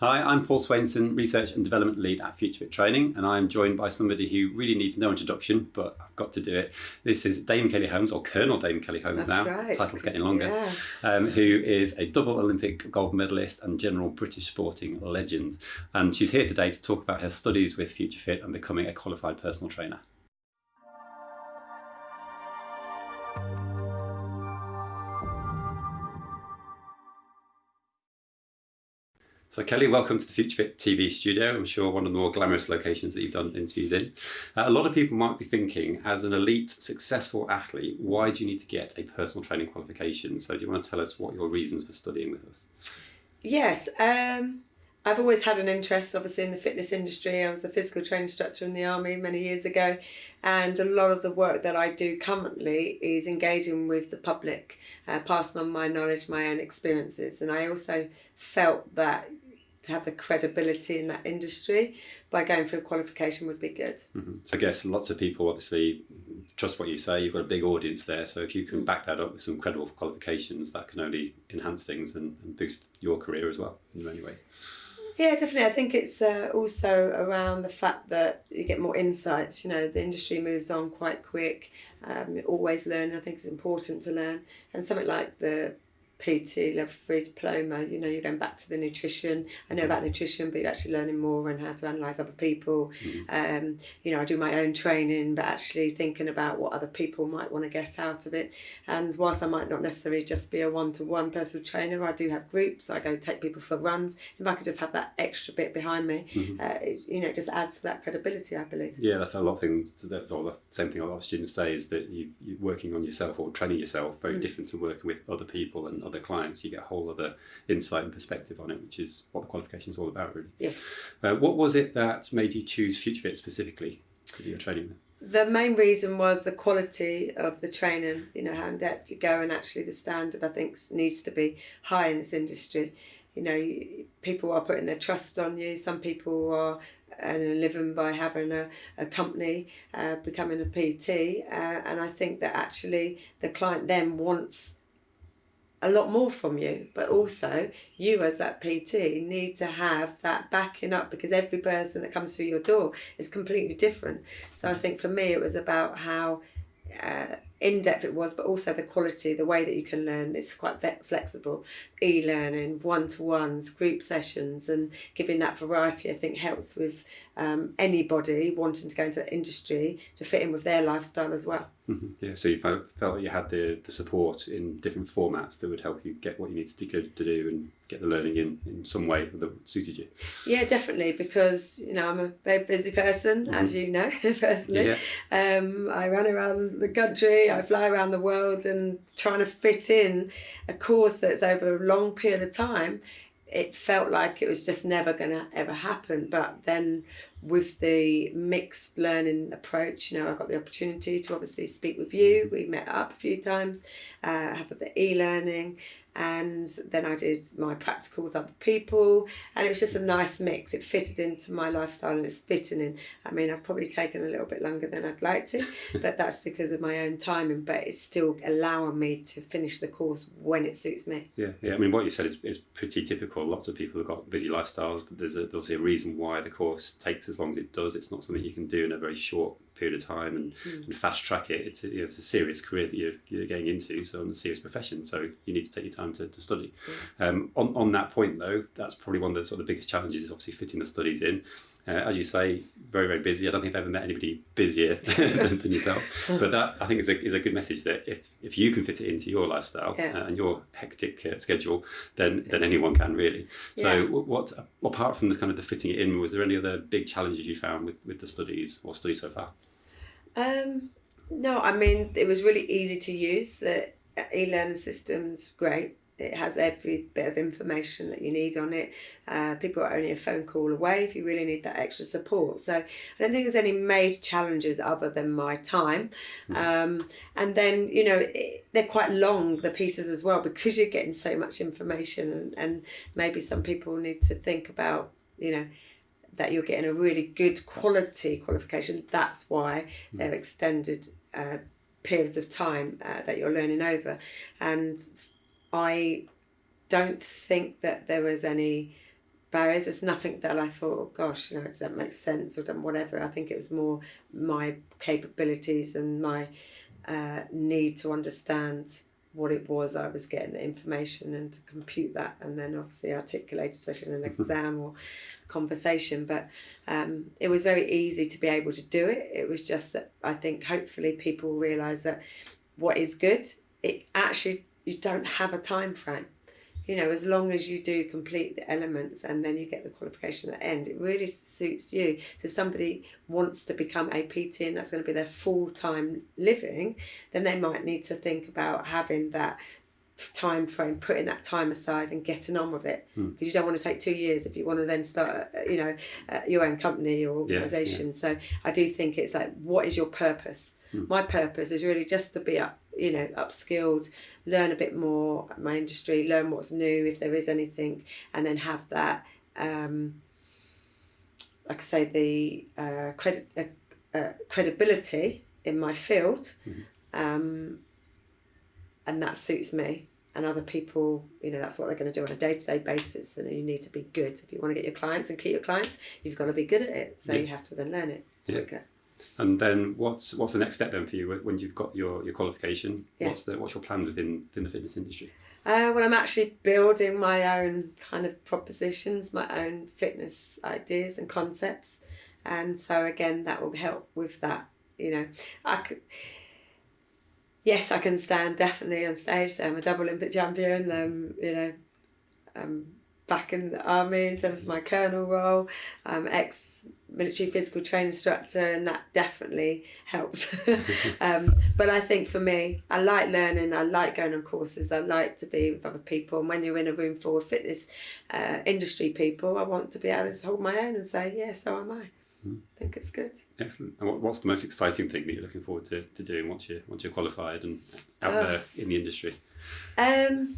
Hi, I'm Paul Swainson, Research and Development Lead at FutureFit Training, and I'm joined by somebody who really needs no introduction, but I've got to do it. This is Dame Kelly Holmes, or Colonel Dame Kelly Holmes That's now, right. title's getting longer, Yeah. um, who is a double Olympic gold medalist and general British sporting legend. And she's here today to talk about her studies with FutureFit and becoming a qualified personal trainer. So Kelly, welcome to the FutureFit TV studio. I'm sure one of the more glamorous locations that you've done interviews in. Uh, a lot of people might be thinking, as an elite, successful athlete, why do you need to get a personal training qualification? So do you want to tell us what your reasons for studying with us? Yes, um, I've always had an interest, obviously, in the fitness industry. I was a physical training instructor in the army many years ago, and a lot of the work that I do currently is engaging with the public, uh, passing on my knowledge, my own experiences, and I also felt that to have the credibility in that industry by going through a qualification would be good. Mhm. So I guess lots of people obviously trust what you say. You've got a big audience there, so if you can back that up with some credible qualifications, that can only enhance things and, and boost your career as well in many ways. Yeah, definitely. I think it's uh, also around the fact that you get more insights. You know, the industry moves on quite quick. Um, always learn. I think it's important to learn. And something like the PT level three diploma, you know, you're going back to the nutrition. I know about nutrition, but you're actually learning more on how to analyse other people. Um, you know, I do my own training, but actually thinking about what other people might want to get out of it. And whilst I might not necessarily just be a one to one personal trainer, I do have groups. I go take people for runs. If I could just have that extra bit behind me, uh, it, you know, it just adds to that credibility, I believe. Yeah, that's a lot of things. That, or the same thing a lot of students say is that you, you're working on yourself or training yourself very different to working with other people and other clients. You get a whole other insight and perspective on it, which is what the qualification is all about, really. Yes. Uh, what was it that made you choose FutureFit specifically to do your training with? The main reason was the quality of the training, you know, how in depth you go, and actually the standard I think needs to be high in this industry. You know, people are putting their trust on you. Some people are earning a living by having a, a company, uh, becoming a PT, uh, and I think that actually the client then wants a lot more from you, but also you as that PT need to have that backing up because every person that comes through your door is completely different. So I think for me it was about how uh, in depth it was, but also the quality, the way that you can learn. It's quite flexible. E learning, one to ones, group sessions, and giving that variety, I think, helps with um, anybody wanting to go into the industry to fit in with their lifestyle as well. Mhm. Yeah, so you felt, felt you had the, the support in different formats that would help you get what you needed to, go, to do and get the learning in, in some way that suited you. Yeah, definitely, because you know I'm a very busy person, as you know personally. Yeah. Um, I run around the country, I fly around the world, and trying to fit in a course that's over a long period of time, it felt like it was just never going to ever happen. But then, with the mixed learning approach, you know, I got the opportunity to obviously speak with you. We met up a few times, uh, have the e-learning, and then I did my practical with other people, and it was just a nice mix. It fitted into my lifestyle, and it's fitting in. I mean, I've probably taken a little bit longer than I'd like to, but that's because of my own timing. But it's still allowing me to finish the course when it suits me. Yeah, yeah. I mean, what you said is, is pretty typical. Lots of people have got busy lifestyles, but there's, a, there's a reason why the course takes as long as it does. It's not something you can do in a very short period of time and, and fast track it. It's a, you know, it's a serious career that you're, you're getting into, so it's a serious profession. So you need to take your time to, to study. Um, on, on that point, though, that's probably one of the sort of the biggest challenges is obviously fitting the studies in. Uh, as you say, very, very busy. I don't think I've ever met anybody busier than, than yourself. But that, I think, is a, is a good message that if, if you can fit it into your lifestyle Yeah. uh, and your hectic uh, schedule, then, then anyone can really. So, Yeah. what, apart from the kind of the fitting it in, was there any other big challenges you found with, with the studies or studies so far? Um, no, I mean it was really easy to use. The e-learning system's great. It has every bit of information that you need on it. Uh, people are only a phone call away if you really need that extra support. So I don't think there's any major challenges other than my time. Um, and then, you know, it, they're quite long, the pieces as well, because you're getting so much information. And, and maybe some people need to think about, you know, that you're getting a really good quality qualification. That's why they're extended uh, periods of time uh, that you're learning over. And I don't think that there was any barriers. It's nothing that I thought, oh gosh, you know, it doesn't make sense or whatever. I think it was more my capabilities and my uh, need to understand what it was I was getting the information and to compute that and then obviously articulate, especially in an exam or conversation. But um, it was very easy to be able to do it. It was just that I think hopefully people realise that what is good, it actually you don't have a time frame you know, as long as you do complete the elements and then you get the qualification at the end, it really suits you. So if somebody wants to become a PT and that's going to be their full time living, then they might need to think about having that time frame, putting that time aside and getting on with it. Because hmm. you don't want to take two years if you want to then start, uh, you know, uh, your own company or organisation. Yeah, yeah. So I do think it's like, what is your purpose? Hmm. My purpose is really just to be up you know upskilled learn a bit more my industry learn what's new if there is anything and then have that um, like I say the uh, credit uh, uh, credibility in my field mm-hmm. um, and that suits me and other people you know that's what they're going to do on a day-to-day basis and you need to be good if you want to get your clients and keep your clients you've got to be good at it so yeah. you have to then learn it yeah. quicker and then what's what's the next step then for you when you've got your, your qualification? Yeah. What's the what's your plan within within the fitness industry? Uh, well, I'm actually building my own kind of propositions, my own fitness ideas and concepts, and so again that will help with that. You know, I could. Yes, I can stand definitely on stage. So I'm a double Olympic champion. Um, you know, um, back in the army in terms of my colonel role, um, ex military physical training instructor, and that definitely helps. um, but I think for me, I like learning, I like going on courses, I like to be with other people. And when you're in a room full of fitness uh, industry people, I want to be able to hold my own and say, yeah, so am I. Mm. I think it's good. Excellent. And what, what's the most exciting thing that you're looking forward to, to doing once you're, once you're qualified and out uh, there in the industry? Um,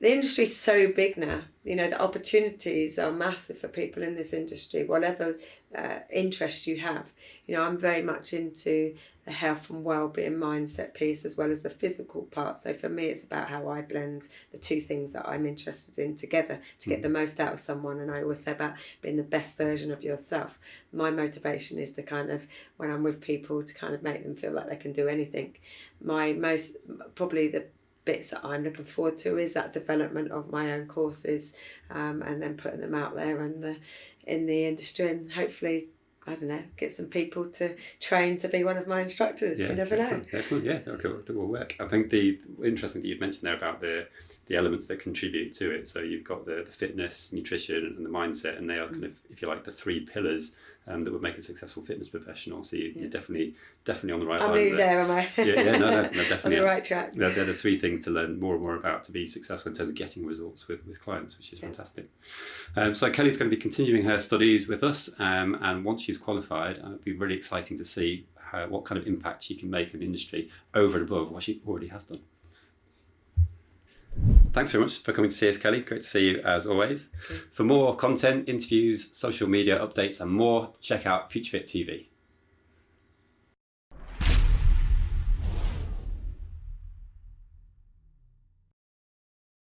the industry's so big now. You know, the opportunities are massive for people in this industry, whatever uh, interest you have. You know, I'm very much into the health and well-being mindset piece as well as the physical part. So for me, it's about how I blend the two things that I'm interested in together to get the most out of someone. And I always say about being the best version of yourself. My motivation is to kind of, when I'm with people, to kind of make them feel like they can do anything. My most, probably the bits that I'm looking forward to is that development of my own courses um, and then putting them out there in the in the industry and hopefully I don't know get some people to train to be one of my instructors. Yeah, you never excellent, know. excellent yeah okay that will work. I think the interesting that you've mentioned there about the the elements that contribute to it so you've got the, the fitness nutrition and the mindset and they are kind of if you like the three pillars um, that would make a successful fitness professional. So you, are definitely definitely on the right I'm lines there. there, am I? yeah, yeah, no, no, no definitely on the right track. They're, they're, the three things to learn more and more about to be successful in terms of getting results with, with clients, which is yeah. fantastic. Um, so Kelly's going to be continuing her studies with us, um, and once she's qualified, uh, it'll be really exciting to see how, what kind of impact she can make in the industry over and above what she already has done. Thanks very much for coming to see us, Kelly. Great to see you as always. For more content, interviews, social media updates, and more, check out FutureFit TV.